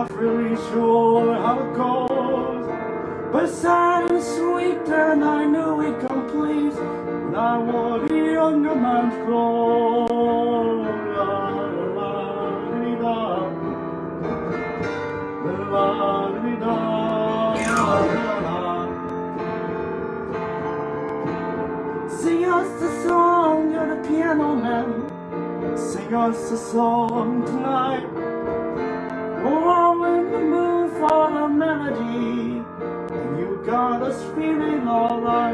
not really sure how it goes. But sad and sweet, and I knew it complete. When I wore the younger man's clothes. La, la. La. Sing us a song, you're the piano man. Sing us a song tonight. And you got us feeling alright.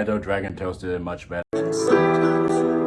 Gonna Dragon did it much better.